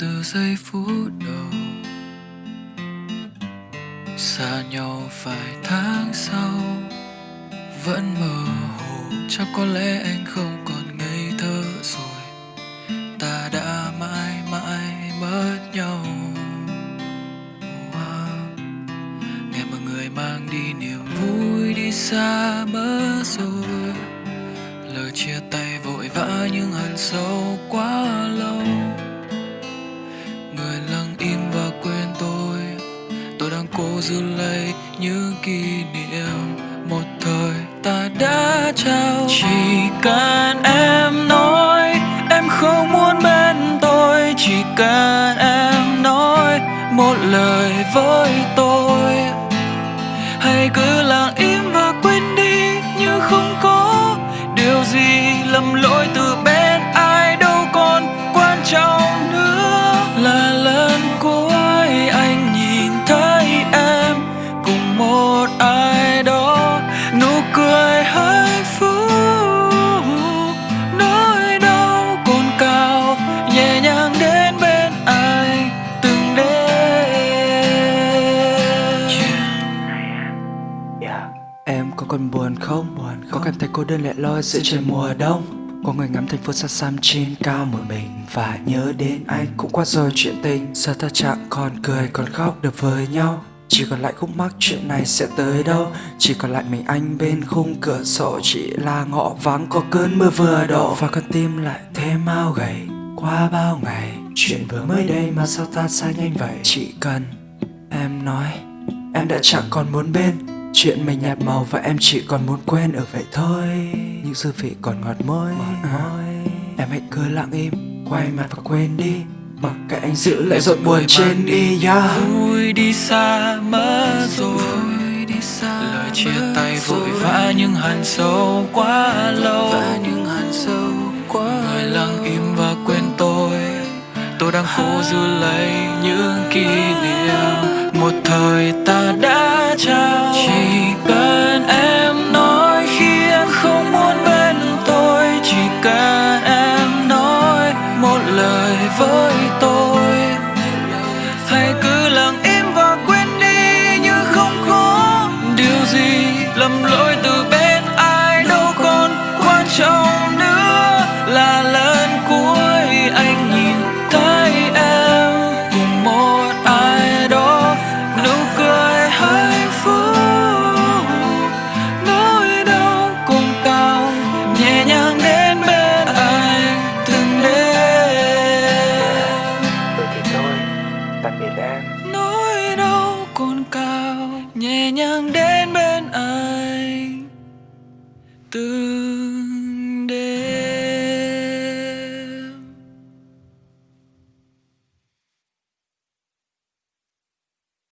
từ giây phút đầu. Xa nhau vài tháng sau, vẫn mơ hồ. Chắc có lẽ anh không còn ngây thơ rồi. Ta đã mãi mãi mất nhau. Wow. nghe mọi người mang đi niềm vui đi xa mất rồi. Lời chia tay vội vã nhưng hằn sâu quá lâu. Tôi giữ lấy những kỷ niệm một thời ta đã trao. Chỉ cần em nói em không muốn bên tôi. Chỉ cần em nói một lời với tôi. Hay cứ lặng im và quên đi, như không có điều gì lầm lỗi từ nhẹ nhàng đến bên anh từng đêm Yeah. Em có còn buồn không? Buồn không? Có cảm thấy cô đơn lẻ loi giữa trời mùa đông? Có người ngắm thành phố xa xăm trên cao một mình Và nhớ đến anh cũng qua rồi chuyện tình Giờ ta chẳng còn cười còn khóc được với nhau Chỉ còn lại khúc mắc chuyện này sẽ tới đâu Chỉ còn lại mình anh bên khung cửa sổ Chỉ là ngõ vắng có cơn mưa vừa đổ Và con tim lại thêm mau gầy Qua bao ngày Chuyện vừa mới đây mà sao ta xa nhanh vậy? Chỉ cần em nói Em đã chẳng còn muốn bên. Chuyện mình nhạt màu và em chỉ còn muốn quên ở vậy thôi. Những dư vị còn ngọt môi, Em hãy cứ lặng im Quay mặt và quên đi. Mặc kệ anh giữ lại giọt buồn trên đi yeah. vui đi xa mất rồi. Lời chia tay vội vã nhưng hằn sâu quá Hồ giữ lấy những kỷ niệm, một thời ta đã trao. Chỉ cần em nói nhàng đến bên